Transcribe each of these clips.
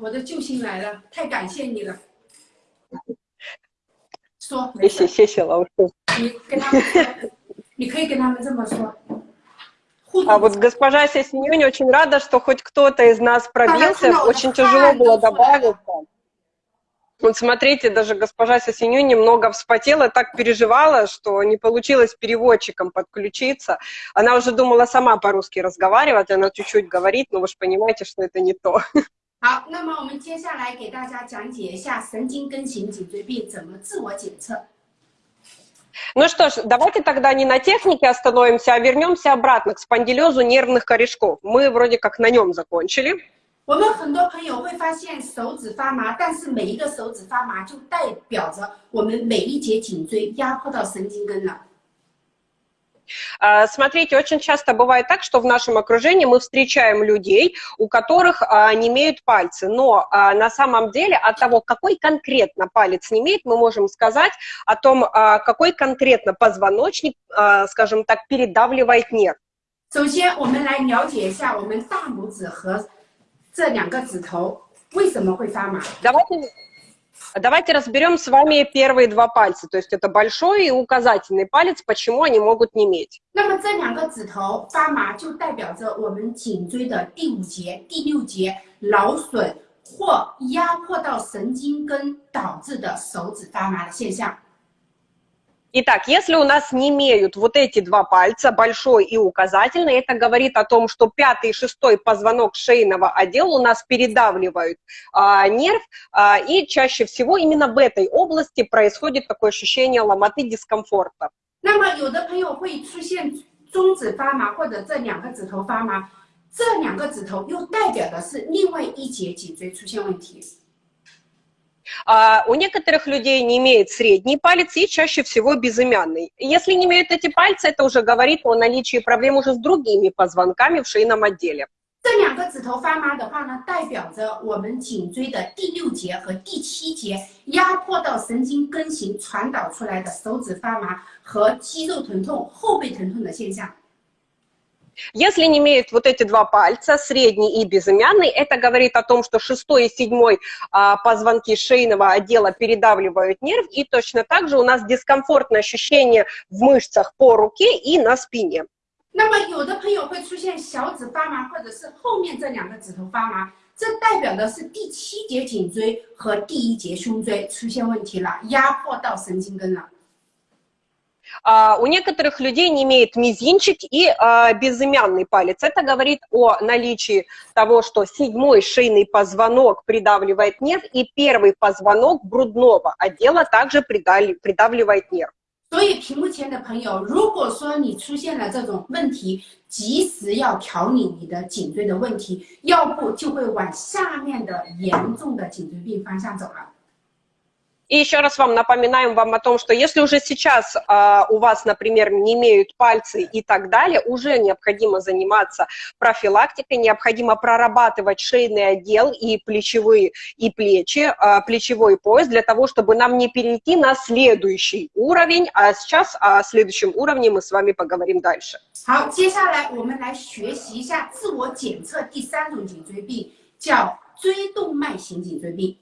我的救星来了，太感谢你了。说，谢谢谢谢老师。你跟他们说，你可以跟他们这么说。 А вот госпожа Сесенюнь очень рада, что хоть кто-то из нас пробился. Очень тяжело было добавиться. Вот смотрите, даже госпожа Сесенюнь немного вспотела, так переживала, что не получилось переводчиком подключиться. Она уже думала сама по-русски разговаривать, она чуть-чуть говорит, но вы же понимаете, что это не то. 好，那么我们接下来给大家讲解一下神经根型颈椎病怎么自我检测。 Ну что ж, давайте тогда не на технике остановимся, а вернемся обратно к спондилезу нервных корешков. Мы вроде как на нем закончили. 我们很多朋友会发现手指发麻，但是每一个手指发麻就代表着我们每一节颈椎压迫到神经根了。 А, Смотрите, очень часто бывает так, что в нашем окружении мы встречаем людей, у которых а, не имеют пальцы, но а, на самом деле от того, какой конкретно палец не имеет, мы можем сказать о том, а, какой конкретно позвоночник, а, скажем так, передавливает нерв. 首先，我们来了解一下我们大拇指和这两个指头为什么会发麻。 Давайте, давайте разберем с вами первые два пальца, то есть это большой и указательный палец, почему они могут не иметь. 那 Итак, если у нас не имеют вот эти два пальца, большой и указательный, это говорит о том, что пятый и шестой позвонок шейного отдела у нас передавливают а, нерв, а, и чаще всего именно в этой области происходит такое ощущение ломоты, дискомфорта. 那么有的朋友会出现中指发麻或者这两个指头发麻，这两个指头又代表的是另外一节颈椎出现问题。 А, у некоторых людей не имеет средний палец и чаще всего безымянный. Если не имеют эти пальцы, это уже говорит о наличии проблем уже с другими позвонками в шейном отделе. 这两个指头发麻的话呢，代表着我们颈椎的第六节和第七节压迫到神经根型传导出来的手指发麻和肌肉疼痛、后背疼痛的现象。 Если не имеют вот эти два пальца, средний и безымянный, это говорит о том, что шестой и седьмой а, позвонки шейного отдела передавливают нерв, и точно так же у нас дискомфортное ощущение в мышцах по руке и на спине. 那么有的朋友会出现小指发麻，或者是后面这两个指头发麻，这代表的是第七节颈椎和第一节胸椎出现问题了，压迫到神经根了。 А, у некоторых людей не имеет мизинчик и а, безымянный палец. Это говорит о наличии того, что седьмой шейный позвонок придавливает нерв, и первый позвонок грудного отдела также придали- придавливает нерв. 所以屏幕前的朋友，如果说你出现了这种问题，及时要调理你的颈椎的问题，要不就会往下面的严重的颈椎病方向走了。 И еще раз вам напоминаем вам о том, что если уже сейчас а, у вас, например, не имеют пальцы и так далее, уже необходимо заниматься профилактикой, необходимо прорабатывать шейный отдел и плечевые, и плечи, а, плечевой пояс для того, чтобы нам не перейти на следующий уровень, а сейчас о следующем уровне мы с вами поговорим дальше. 好，接下来我们来学习一下自我检测第三种颈椎病，叫椎动脉型颈椎病。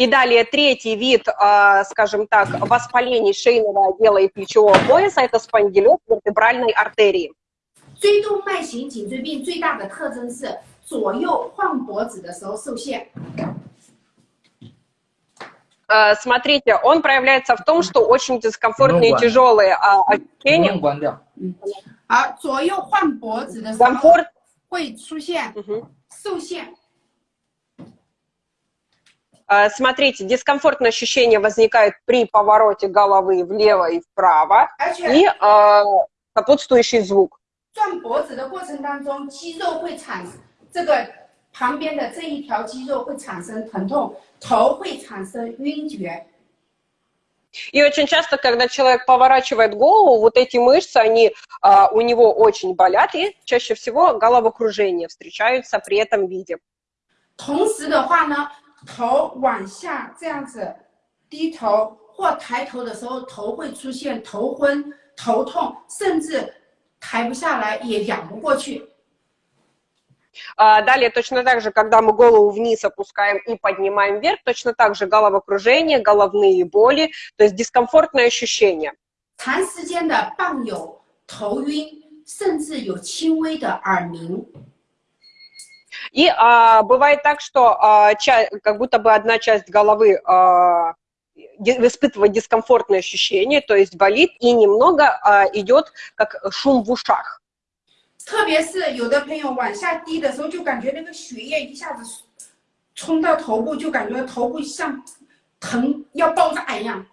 И далее третий вид, а, скажем так, воспалений шейного отдела и плечевого пояса – это спондилез вертебральной артерии. 椎动脉型颈椎病最大的特征是左右晃脖子的时候受限， Э, Смотрите, он проявляется в том, что очень дискомфортные и Много. тяжелые а, 能不 ощущения. 能关掉？而左右晃脖子的时候 Комфорт. 会出现 Мгм. 受限。 Э, Смотрите, дискомфортные ощущения возникают при повороте головы влево и вправо 而且 и э, сопутствующий звук. 转脖子的过程当中，肌肉会产这个旁边的这一条肌肉会产生疼痛，头会产生晕厥。 И очень часто, когда человек поворачивает голову, вот эти мышцы, они а, у него очень болят, и чаще всего головокружение встречаются при этом виде. 同时的话呢， 头往下这样子低头或抬头的时候，头会出现头昏、头痛，甚至抬不下来，也仰不过去。 А, далее точно так же, когда мы голову вниз опускаем и поднимаем вверх, точно так же головокружение, головные боли, то есть дискомфортное ощущение. 长时间的伴有头晕，甚至有轻微的耳鸣。 И а, бывает так, что а, ча- как будто бы одна часть головы а, ди- испытывает дискомфортное ощущение, то есть болит, и немного а, идет как шум в ушах. 特别是有的朋友往下低的时候，就感觉那个血液一下子冲到头部，就感觉头部像疼要爆炸一样。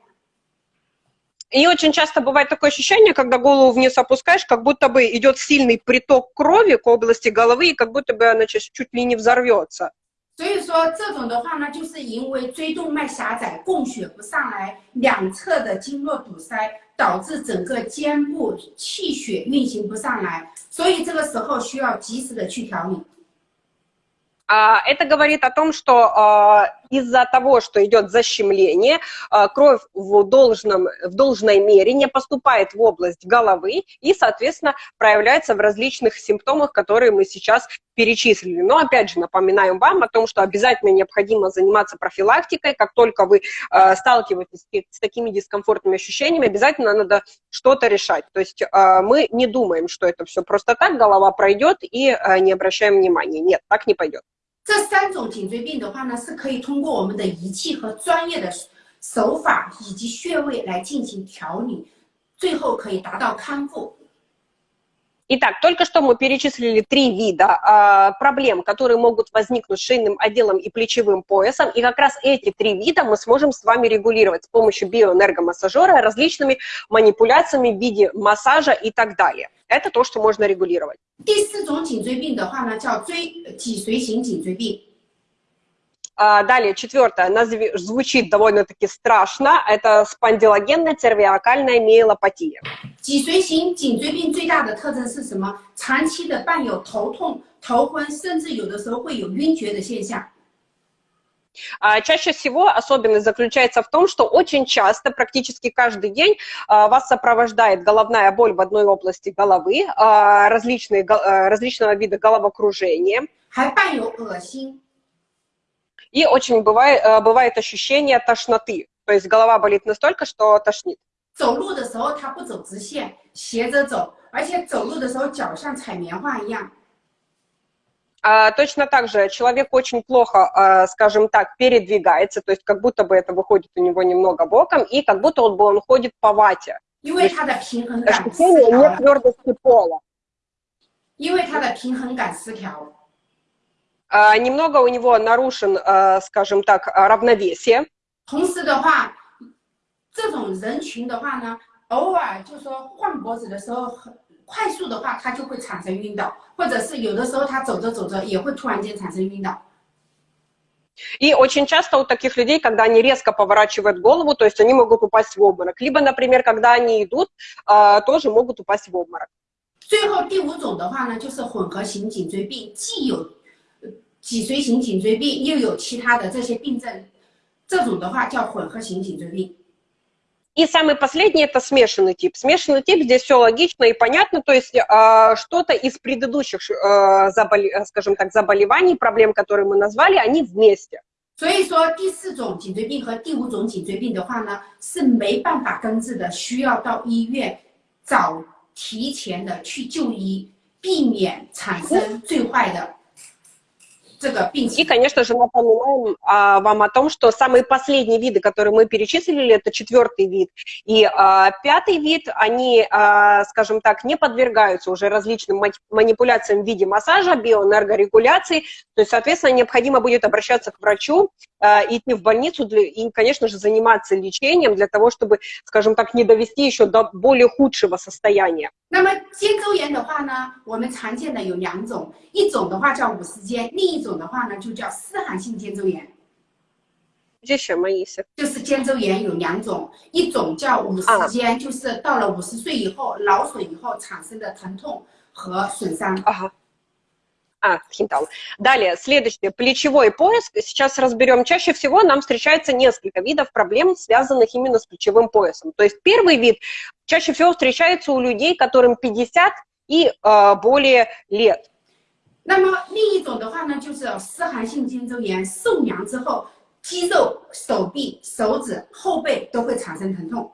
И очень часто бывает такое ощущение, когда голову вниз опускаешь, как будто бы идет сильный приток крови к области головы, и как будто бы она чуть, чуть ли не взорвется. 所以说这种的话呢，就是因为椎动脉狭窄，供血不上来，两侧的经络堵塞，导致整个肩部气血运行不上来，所以这个时候需要及时的去调理。 А, Это говорит о том, что а, из-за того, что идет защемление, а, кровь в, должном, в должной мере не поступает в область головы и, соответственно, проявляется в различных симптомах, которые мы сейчас перечислили. Но, опять же, напоминаем вам о том, что обязательно необходимо заниматься профилактикой. Как только вы а, сталкиваетесь с такими дискомфортными ощущениями, обязательно надо что-то решать. То есть а, мы не думаем, что это все просто так, голова пройдет и не обращаем внимания. Нет, так не пойдет. 这三种颈椎病的话呢，是可以通过我们的仪器和专业的手法以及穴位来进行调理，最后可以达到康复。Итак, только что мы перечислили три вида а, проблем, которые могут возникнуть с шейным отделом и плечевым поясом, и как раз эти три вида мы сможем с вами регулировать с помощью биоэнергомассажера, различными манипуляциями в виде массажа и так далее. Это то, что можно регулировать. Далее, четвертое, назви- звучит довольно-таки страшно, это спондилогенная цервиакальная миелопатия. 脊髓型颈椎病最大的特征是什么？长期的伴有头痛、头昏，甚至有的时候会有晕厥的现象。 А, Чаще всего особенность заключается в том, что очень часто, практически каждый день, а, вас сопровождает головная боль в одной области головы, а, различные, го- а, различного вида головокружения, 还伴有恶心。 и очень бывает, а, бывает ощущение тошноты. То есть голова болит настолько, что тошнит. 走路的时候它不走直线，斜着走，而且走路的时候脚像踩棉花一样。 А, Точно так же человек очень плохо, а, скажем так, передвигается, то есть как будто бы это выходит у него немного боком, и как будто он, бы он ходит по вате. 因为它的平衡感失 Ощущение 调了， нетвердости пола. 因为它的平衡感失调。 А, Немного у него нарушен, а, скажем так, а, равновесие. 同时的话，这种人群的话呢，偶尔就说换脖子的时候很快速的话，它就会产生晕倒，或者是有的时候他走着走着也会突然间产生晕倒。 И очень часто у таких людей, когда они резко поворачивают голову, то есть они могут упасть в обморок. Либо, например, когда они идут, а, тоже могут упасть в обморок. 最后第五种的话呢，就是混合型颈椎病，既有呃 脊髓型颈椎病，又有其他的这些病症，这种的话叫混合型颈椎病。 И самый последний – это смешанный тип. Смешанный тип, здесь все логично и понятно, то есть а, что-то из предыдущих, а, заболе- а, скажем так, заболеваний, проблем, которые мы назвали, они вместе. 所以说，第四种颈椎病和第五种颈椎病的话呢，是没办法根治的，需要到医院早提前的去就医，避免产生最坏的这个病 и, 情。конечно же, напоминаем а, вам о том, что самые последние виды, которые мы перечислили, это четвертый вид и а, пятый вид, они, а, скажем так, не подвергаются уже различным ма- манипуляциям в виде массажа, биоэнергорегуляции, то есть, соответственно, необходимо будет обращаться к врачу, а, идти в больницу для- и, конечно же, заниматься лечением для того, чтобы, скажем так, не довести еще до более худшего состояния. 那么肩周炎的话呢，我们常见的有两种，一种的话叫五十肩，另一种的话呢，就叫湿寒性肩周炎。这什么意思？就是肩周炎有两种，一种叫五十肩，就是到了五十岁以后，劳损以后产生的疼痛和损伤。啊。А, хинтал. Далее, следующее, плечевой пояс. Сейчас разберем. Чаще всего нам встречается несколько видов проблем, связанных именно с плечевым поясом. То есть первый вид чаще всего встречается у людей, которым 50 и э, более лет. 那么另一种的话呢，就是湿寒性肩周炎受凉之后，肌肉、手臂、手指、后背都会产生疼痛。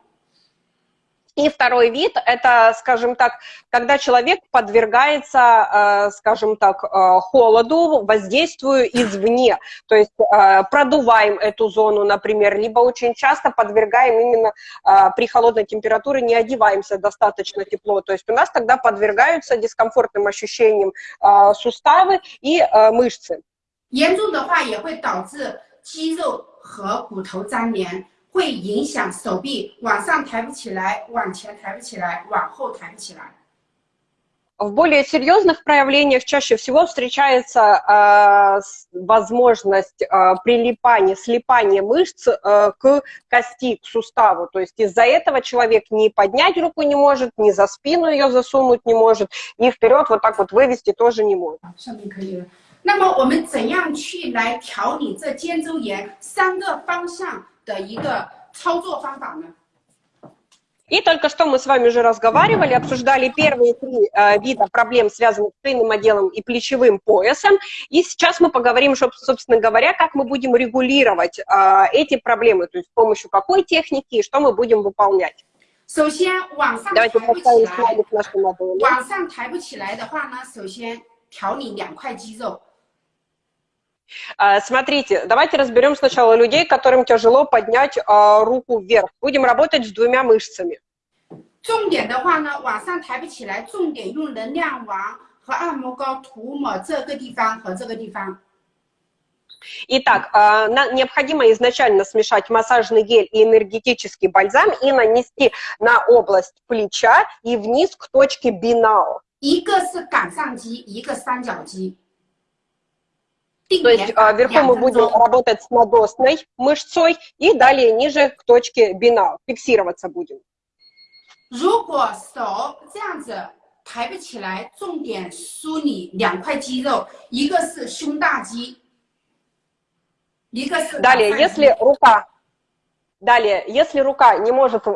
И второй вид – это, скажем так, когда человек подвергается, э, скажем так, э, холоду, воздействию извне. То есть э, продуваем эту зону, например, либо очень часто подвергаем именно при холодной температуре, не одеваемся достаточно тепло. То есть у нас тогда подвергаются дискомфортным ощущениям суставы и мышцы. 严重的话也会导致肌肉和骨头粘连。 会影响手臂往上抬不起来，往前抬不起来，往后抬不起来。 В более серьезных проявлениях чаще всего встречается э, возможность э, прилипания, слипания мышц э, к кости, к суставу. То есть из-за этого человек ни поднять руку не может, ни за спину ее засунуть не может, и вперед вот так вот вывести тоже не может. 上面可以了。那么我们怎样去来调理这肩周炎三个方向？ 的一个操作方法呢？ И только что мы с вами уже разговаривали, обсуждали первые три э, вида проблем, связанных с шейным отделом и плечевым поясом. И сейчас мы поговорим, собственно говоря, как мы будем регулировать э, эти проблемы, то есть с помощью какой техники и что мы будем выполнять. 首先，往上 Давайте 抬不起 поставим 来， слайдик нашу модели. 往上抬不起来的话呢，首先调理两块肌肉。 Э, Смотрите, давайте разберем сначала людей, которым тяжело поднять э, руку вверх. Будем работать с двумя мышцами. 重点的话呢，往上抬不起来，重点用能量王和按摩膏涂抹这个地方和这个地方。 Итак, э, на- необходимо изначально смешать массажный гель и энергетический бальзам и нанести на область плеча и вниз к точке бинао. 一个是杆上肌，一个三角肌。 定 То есть 点 э, 法 вверху 两 мы 分 будем 钟。 работать с надосной мышцой и далее ниже к точке бинао. Фиксироваться будем. 如果手这样子抬不起来，重点梳理两块肌肉，一个是胸大肌，一个是 Далее, 杆上肌 если рука, далее, если рука не может, э,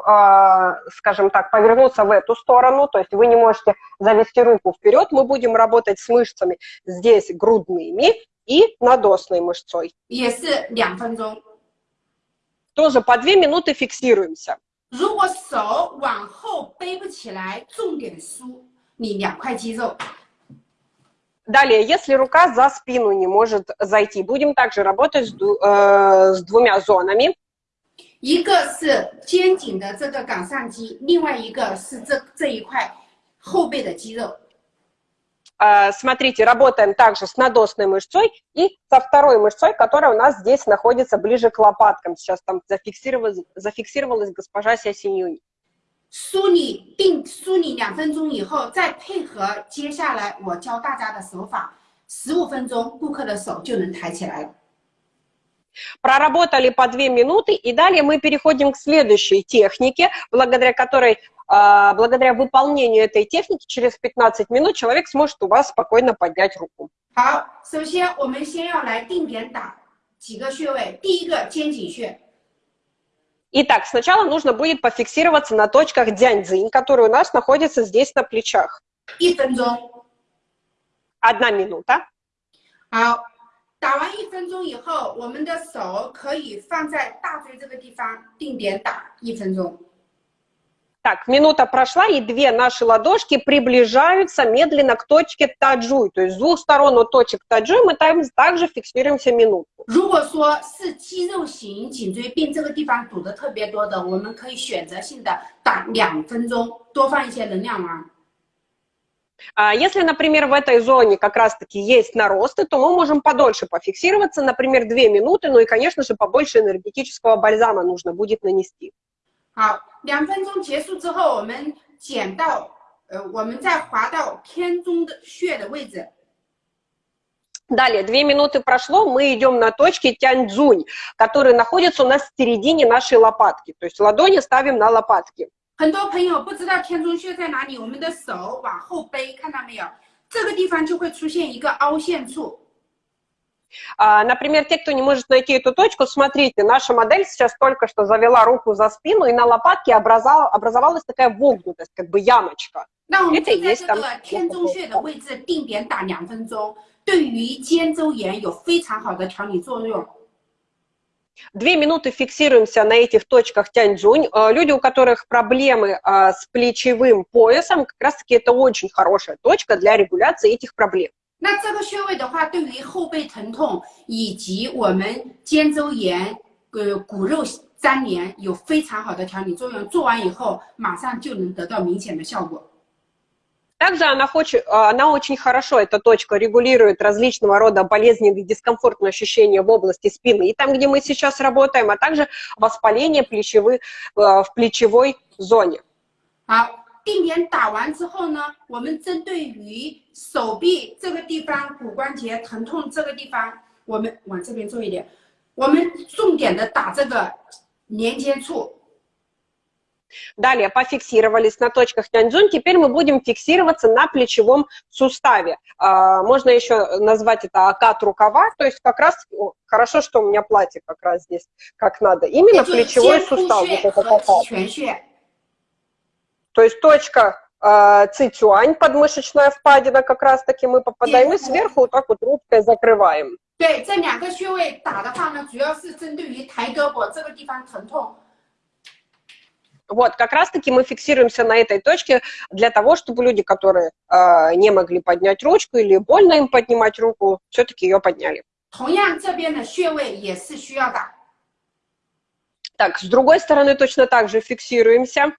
скажем так, повернуться в эту сторону, то есть вы не можете завести руку вперед, мы будем работать с мышцами здесь грудными и надосной мышцой. 也是两分钟。 Тоже по две минуты фиксируемся. 如果手往后背不起来，重点梳理两块肌肉。 Далее, если рука за спину не может зайти, будем также работать с, ду- э, с двумя зонами. 一个是肩颈的这个杆上肌，另外一个是这这一块后背的肌肉。 Э, Смотрите, работаем также с надосной мышцой и со второй мышцой, которая у нас здесь находится ближе к лопаткам. Сейчас там зафиксировалась, зафиксировалась госпожа Сясинюнь. 梳理定梳理两分钟以后，再配合接下来我教大家的手法，十五分钟顾客的手就能抬起来了。 Проработали по две минуты, и далее мы переходим к следующей технике, благодаря которой, э, благодаря выполнению этой техники, через 15 минут человек сможет у вас спокойно поднять руку. 好，首先我们先要来定点打几个穴位，第一个肩颈穴， Итак, сначала нужно будет пофиксироваться на точках дяньцзинь, которые у нас находятся здесь на плечах. 一分钟。 Одна минута. 好， 打完一分钟以后，我们的手可以放在大椎这个地方定点打一分钟。 Так, минута прошла, и две наши ладошки приближаются медленно к точке таджуй. То есть с двух сторон от точек таджуй мы там также фиксируемся минуту. 如果说是肌肉型颈椎病这个地方堵得特别多的，我们可以选择性的打两分钟，多放一些能量丸。 А Если, например, в этой зоне как раз-таки есть наросты, то мы можем подольше пофиксироваться, например, две минуты, ну и, конечно же, побольше энергетического бальзама нужно будет нанести. 好，两分钟结束之后，我们减到呃，我们再滑到天中的穴的位置。 Далее, две минуты прошло, мы идем на точки тяньцзунь, которые находятся у нас в середине нашей лопатки. То есть ладони ставим на лопатки. 很多朋友不知道天中穴在哪里，我们的手往后背，看到没有？这个地方就会出现一个凹陷处。 А, например, те, кто не может найти эту точку, смотрите, наша модель сейчас только что завела руку за спину, и на лопатке образовалась такая вогнутость, как бы ямочка. 那我们就在这个天中穴的位置定点打两分钟，对于肩周炎有非常好的调理作用。 Две минуты фиксируемся на этих точках Тяньцзунь. Э, люди, у которых проблемы э, с плечевым поясом, как раз-таки это очень хорошая точка для регуляции этих проблем. 那这个穴位的话，对于后背疼痛以及我们肩周炎、呃骨肉粘连有非常好的调理作用。做完以后，马上就能得到明显的效果。 Также она, хочет, она очень хорошо, эта точка, регулирует различного рода болезненные дискомфортные ощущения в области спины, и там, где мы сейчас работаем, а также воспаление плечевых, в плечевой зоне. 好，定点打完之后呢，我们针对于手臂这个地方骨关节疼痛这个地方，我们往这边做一点，我们重点的打这个连接处。 Далее пофиксировались на точках Тяньцзунь, теперь мы будем фиксироваться на плечевом суставе. А, можно еще назвать это окат рукава, то есть как раз, о, хорошо, что у меня платье как раз здесь как надо, именно плечевой сустав. Вот это то есть точка э, цицюань, подмышечная впадина, как раз-таки мы попадаем, и сверху вот так вот рубкой закрываем. 对，这两个穴位打的话呢，主要是针对于抬胳膊这个地方疼痛。 Вот, как раз-таки мы фиксируемся на этой точке для того, чтобы люди, которые э, не могли поднять ручку или больно им поднимать руку, все-таки ее подняли. Так, с другой стороны точно так же фиксируемся.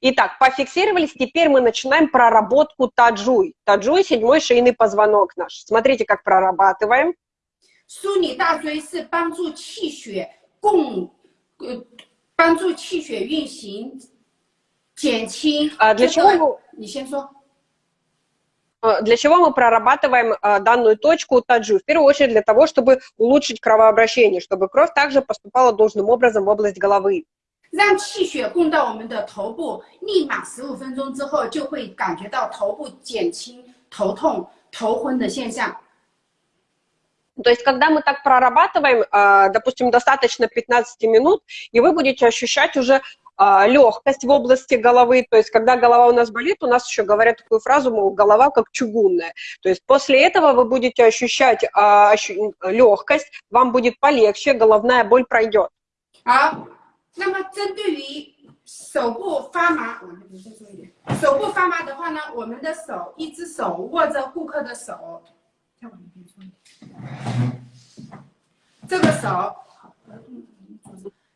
Итак, пофиксировались, теперь мы начинаем проработку таджуй. Таджуй – седьмой шейный позвонок наш. Смотрите, как прорабатываем. 梳理大椎是帮助气血供，呃，帮助气血运行，减轻。А для чего? 你先说。Для чего мы прорабатываем данную точку таджу? В первую очередь для того, чтобы улучшить кровообращение, чтобы кровь также поступала должным образом в область головы. 让气血供到我们的头部，立马十五分钟之后就会感觉到头部减轻头痛、头昏的现象。 то есть, когда мы так прорабатываем, а, допустим, достаточно 15 минут, и вы будете ощущать уже а, легкость в области головы, то есть когда голова у нас болит, у нас еще говорят такую фразу, мол, голова как чугунная. То есть после этого вы будете ощущать а, легкость, вам будет полегче, головная боль пройдет. 好，那么针对于手部发麻，我们再做一点。手部发麻的话呢，我们的手，一只手握着顾客的手，再往那边做一点。 这个手，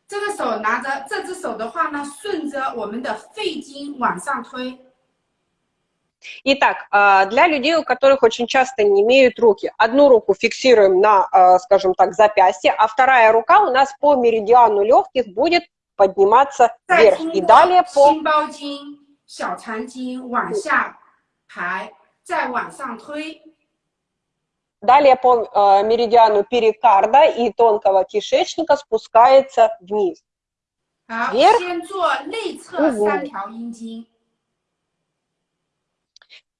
这个手拿着这只手的话呢，顺着我们的肺经往上推。Итак, для людей, у которых очень часто не имеют руки, одну руку фиксируем на, скажем так, запястье, а вторая рука у нас по меридиану легких будет подниматься вверх. И далее по... 小肠经往下排，再往上推。 Далее по э, меридиану перикарда и тонкого кишечника спускается вниз. Вверх.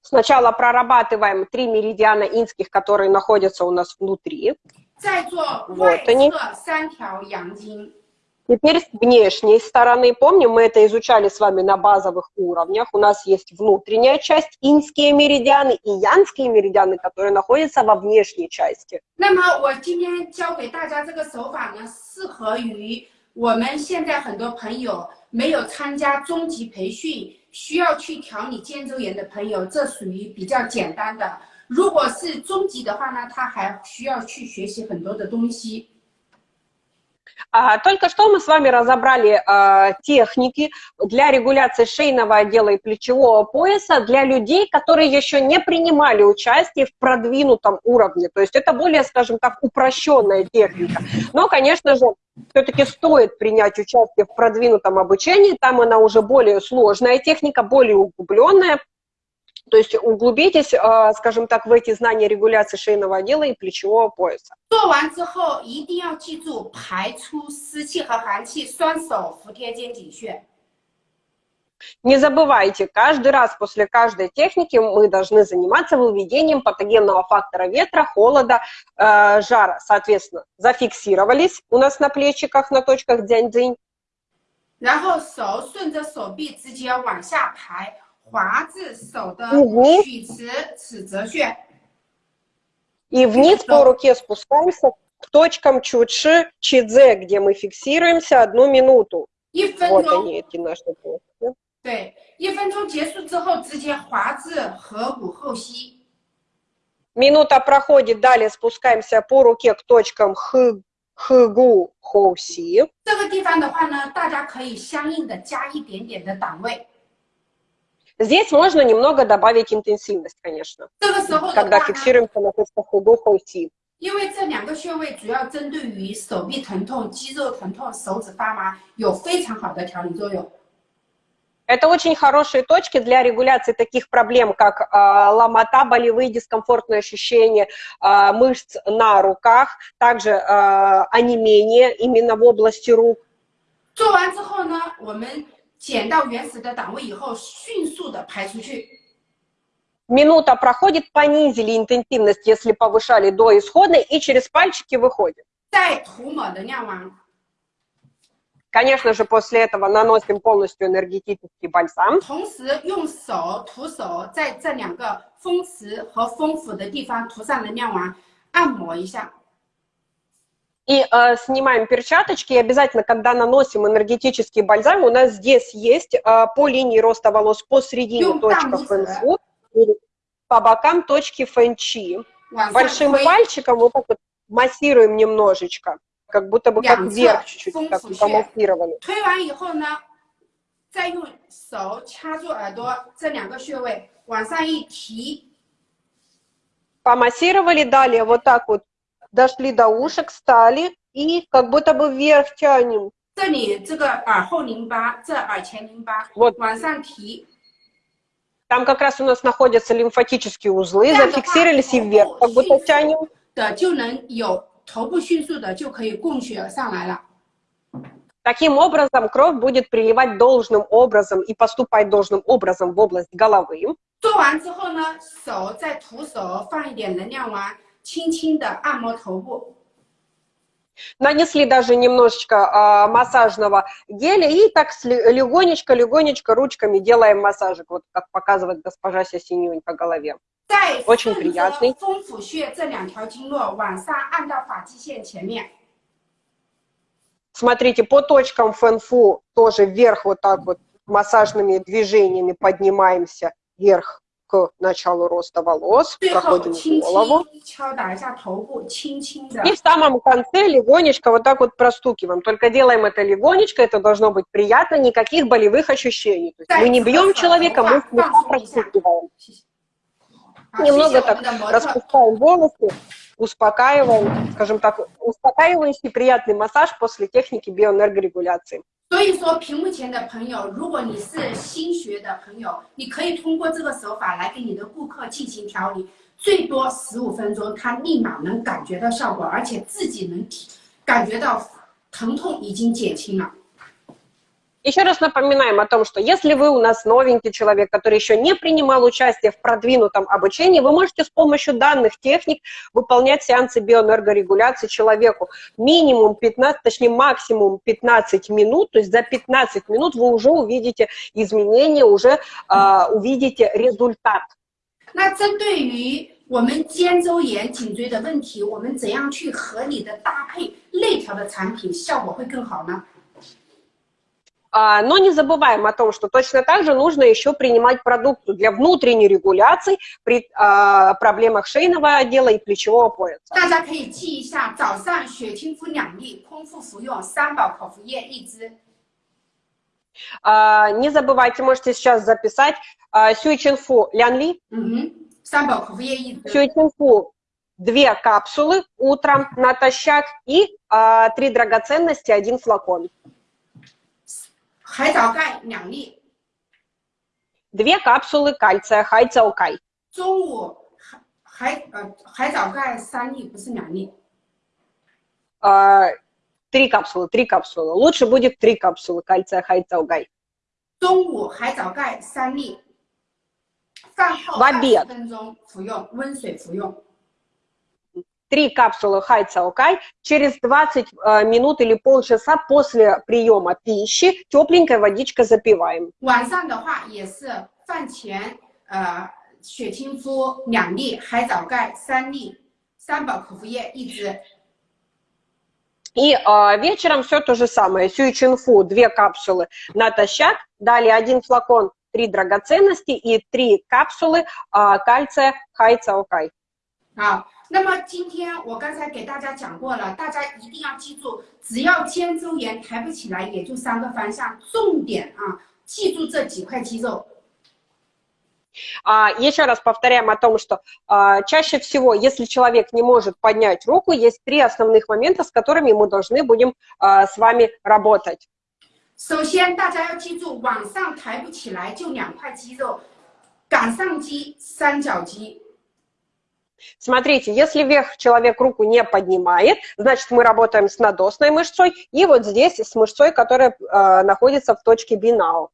Сначала прорабатываем три меридиана инских, которые находятся у нас внутри. Вот они. Теперь с внешней стороны, помним, мы это изучали с вами на базовых уровнях. У нас есть внутренняя часть, инские меридианы и янские меридианы, которые находятся во внешней части. 那么我今天教给大家这个手法呢，适合于我们现在很多朋友没有参加中级培训，需要去调理肩周炎的朋友，这属于比较简单的。如果是中级的话呢，他还需要去学习很多的东西。 А, только что мы с вами разобрали а, техники для регуляции шейного отдела и плечевого пояса для людей, которые еще не принимали участие в продвинутом уровне. То есть это более, скажем так, упрощенная техника. Но, конечно же, все-таки стоит принять участие в продвинутом обучении, там она уже более сложная техника, более углубленная, то есть углубитесь, скажем так, в эти знания регуляции шейного отдела и плечевого пояса. 做完之后一定要记住排出湿气和寒气，双手服贴肩颈穴。 Не забывайте, каждый раз после каждой техники мы должны заниматься выведением патогенного фактора ветра, холода, э, жара. Соответственно, зафиксировались у нас на плечиках, на точках дзянь-дзинь. 然后手顺着手臂直接往下排， 滑至手的嗯曲池尺泽穴。 И вниз по руке спускаемся к точкам чучи, чидзе, где мы фиксируемся одну минуту. 一分 Вот 钟， они, эти наши точки. 对，一分钟结束之后，直接滑至合谷后溪。 Минута проходит, далее спускаемся по руке к точкам хы, хыгу, хоуси. 这个地方的话呢，大家可以相应的加一点点的档位。 Здесь можно немного добавить интенсивность, конечно, 这个时候的 когда 话呢， фиксируемся на точках хыгу, хоуси. 因为这两个穴位主要针对于手臂疼痛、肌肉疼痛、手指发麻，有非常好的调理作用。 Это очень хорошие точки для регуляции таких проблем, как а, ломота, болевые дискомфортные ощущения а, мышц на руках, также а, онемение именно в области рук. 做完之后呢，我们 减到原始的档位以后，迅速的排出去。 Минута проходит, понизили интенсивность, если повышали до исходной, и через пальчики выходит. 再涂抹能量丸， Конечно же, после этого наносим полностью энергетический бальзам. И э, снимаем перчаточки, и обязательно, когда наносим энергетический бальзам, у нас здесь есть э, по линии роста волос посередине Юм, точка там фэнфу, и по бокам точки фэнчи. 往上 Большим 推， пальчиком вот так вот массируем немножечко, как будто бы как Лямца, вверх чуть-чуть, так функцию. помассировали. 推完以后呢，再用手掐住耳朵这两个穴位，往上一提， Помассировали, далее вот так вот дошли до ушек, встали и как будто бы вверх тянем. 这里这个耳后淋巴，这耳前淋巴， Вот 往上提， там как раз у нас находятся лимфатические узлы, Да, да, зафиксировались и да, вверх, как будто迅速 тянем. 的就能有头部迅速的就可以供血上来了。 Таким образом, кровь будет приливать должным образом и поступать должным образом в область головы. 做完之后呢，手再徒手放一点能量丸， 轻轻的按摩头部。 Нанесли даже немножечко а, массажного геля и так легонечко-легонечко ручками делаем массажик, вот как показывает госпожа Сисинюнь по голове. 再 очень 顺着 приятный 风府穴这两条经络往上按到发际线前面， Смотрите, по точкам фэнфу тоже вверх вот так вот массажными движениями поднимаемся вверх к началу роста волос, проходим голову. И в самом конце легонечко вот так вот простукиваем. Только делаем это легонечко, это должно быть приятно, никаких болевых ощущений. То есть мы не бьем человека, мы слегка простукиваем. Немного так распускаем волосы, успокаиваем, скажем так, успокаивающий приятный массаж после техники биоэнергорегуляции. 所以说，屏幕前的朋友，如果你是新学的朋友，你可以通过这个手法来给你的顾客进行调理，最多十五分钟，他立马能感觉到效果，而且自己能体感觉到疼痛已经减轻了。Еще раз напоминаем о том, что если вы у нас новенький человек, который еще не принимал участие в продвинутом обучении, вы можете с помощью данных техник выполнять сеансы биоэнергорегуляции человеку минимум 15, точнее максимум 15 минут, то есть за 15 минут вы уже увидите изменения, уже а, увидите результат. 那针对于我们肩周炎、颈椎的问题，我们怎样去合理的搭配内调的产品，效果会更好呢？ А, Но не забываем о том, что точно так же нужно еще принимать продукцию для внутренней регуляции при а, проблемах шейного отдела и плечевого пояса. 大家可以记一下，早上血清肤两粒，空腹服用三宝口服液一支。 А, Не забывайте, можете сейчас записать а, сюйчинфу лянли, 嗯哼，三宝口服液一支。 сюйчинфу две капсулы утром натощак и а, три драгоценности, один флакон. 海藻钙两粒， Две капсулы кальция, хайцаукай. 中午海海呃海藻钙三粒，不是两粒。 А, Три капсулы, три капсулы. Лучше будет три капсулы кальция, хайцаукай. 中午海藻钙三粒，饭后 В 二 обед 十分钟服用，温水服用。 Три капсулы хайцаукай через 20 э, минут или полчаса после приема пищи тепленькая водичка запиваем. 晚上的话也是饭前，呃，血清肤两粒，海藻钙三粒，三宝口服液一支。 И э, вечером все то же самое. Сюичинфу две капсулы натощак, далее один флакон три драгоценности и три капсулы э, кальция хайцаукай. 好， 那么今天我刚才给大家讲过了，大家一定要记住，只要肩周炎抬不起来，也就三个方向，重点啊，记住这几块肌肉。 А, еще раз повторяем о том, что а, чаще всего, если человек не может поднять руку, есть три основных момента, с которыми мы должны будем а, с вами работать. 首先，大家要记住，往上抬不起来就两块肌肉，杆上肌、三角肌。 Смотрите, если вверх человек руку не поднимает, значит, мы работаем с надосной мышцой и вот здесь с мышцой, которая а, находится в точке бинау.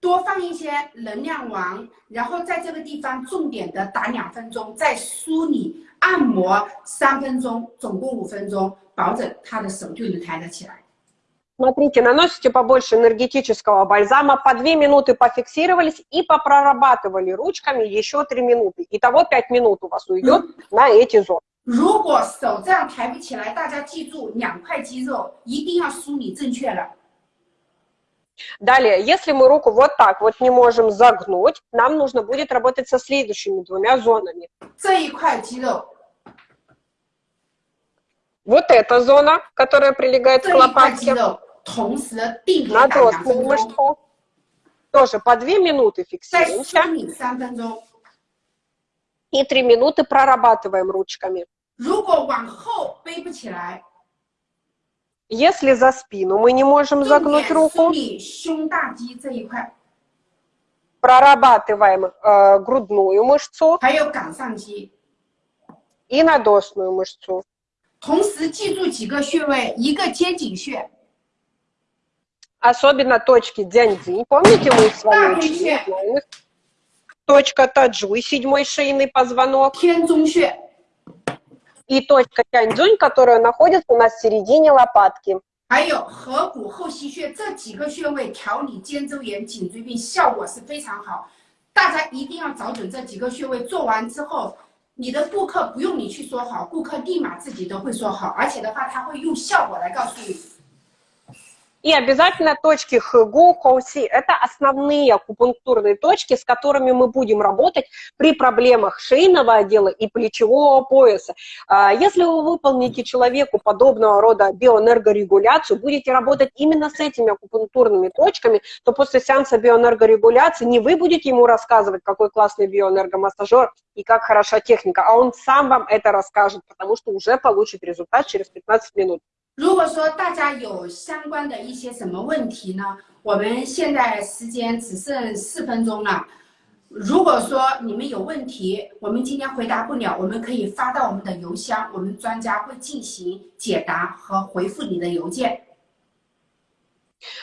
多放一些能量丸，然后在这个地方重点的打两分钟，再梳理按摩三分钟，总共五分钟，保证他的手就能抬得起来。 Смотрите, наносите побольше энергетического бальзама, по 2 минуты пофиксировались и попрорабатывали ручками еще 3 минуты. Итого 5 минут у вас уйдет на эти зоны. 如果手这样抬不起来，大家记住两块肌肉一定要梳理正确了。 Далее, если мы руку вот так вот не можем загнуть, нам нужно будет работать со следующими двумя зонами. 这一块肌肉， Вот эта зона, которая прилегает 这 к 一块肌 лопатке, 肉，同时定点打两 надосную 分钟， мышцу. Тоже по 2 минуты 再梳 фиксируемся 理三分钟。 и 3 минуты прорабатываем ручками. 如果往后背不起来， Если за спину мы не можем 重 загнуть 点梳 руку, 理胸大肌这一块， прорабатываем э, грудную мышцу 还有杆上肌。 и надосную мышцу. 同时记住几个穴位，一个肩颈穴， Особенно точки дзяньцзинь. Помните, мы с вами Да, учили? вообще. знаем их? Точка таджуй, седьмой шейный позвонок. 天中穴， И точка тяньцзунь, которая находится у нас в середине лопатки. 还有合谷后溪穴，这几个穴位调理肩周炎、颈椎病效果是非常好。大家一定要找准这几个穴位，做完之后，你的顾客不用你去说好，顾客立马自己都会说好，而且的话，他会用效果来告诉你。 И обязательно точки хэгу, хоуси – это основные акупунктурные точки, с которыми мы будем работать при проблемах шейного отдела и плечевого пояса. А, Если вы выполните человеку подобного рода биоэнергорегуляцию, будете работать именно с этими акупунктурными точками, то после сеанса биоэнергорегуляции не вы будете ему рассказывать, какой классный биоэнергомассажер и как хороша техника, а он сам вам это расскажет, потому что уже получит результат через 15 минут. 如果说大家有相关的一些什么问题呢？我们现在时间只剩四分钟了。如果说你们有问题，我们今天回答不了，我们可以发到我们的邮箱，我们专家会进行解答和回复你的邮件。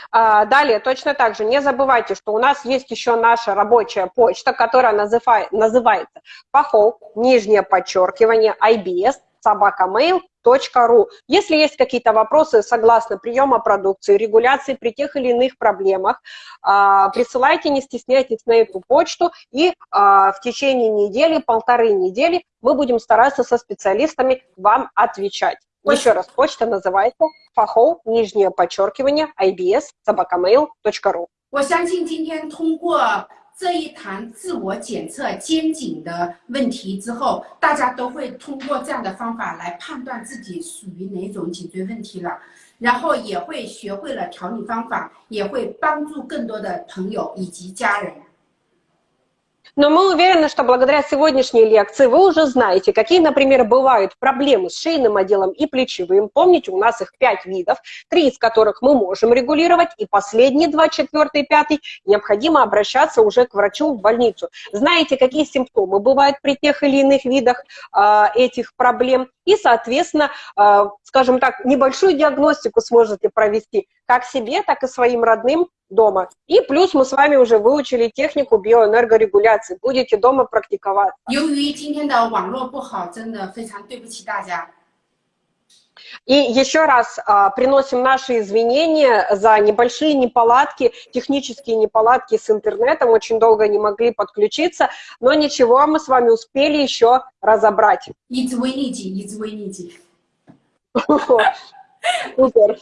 А, Далее, точно так же, не забывайте, что у нас есть еще наша рабочая почта, которая называй- называется пахов, нижнее подчеркивание, ibs, собакамейл.ру. Если есть какие-то вопросы согласно приема продукции, регуляции при тех или иных проблемах, а, присылайте, не стесняйтесь на эту почту, и а, в течение недели, полторы недели мы будем стараться со специалистами вам отвечать. Ой. Еще раз, почта называется фахов, нижнее подчеркивание, ibs, собакамейл.ру. 我相信今天通过 这一堂自我检测肩颈的问题之后，大家都会通过这样的方法来判断自己属于哪种颈椎问题了，然后也会学会了调理方法，也会帮助更多的朋友以及家人。Но мы уверены, что благодаря сегодняшней лекции вы уже знаете, какие, например, бывают проблемы с шейным отделом и плечевым. Помните, у нас их пять видов, три из которых мы можем регулировать, и последние два, четвертый, пятый, необходимо обращаться уже к врачу в больницу. Знаете, какие симптомы бывают при тех или иных видах а, этих проблем, и, соответственно, а, скажем так, небольшую диагностику сможете провести как себе, так и своим родным дома. И плюс мы с вами уже выучили технику биоэнергорегуляции. Будете дома практиковать. И еще раз а, приносим наши извинения за небольшие неполадки, технические неполадки с интернетом. Очень долго не могли подключиться, но ничего, мы с вами успели еще разобрать. Извините, извините. Супер.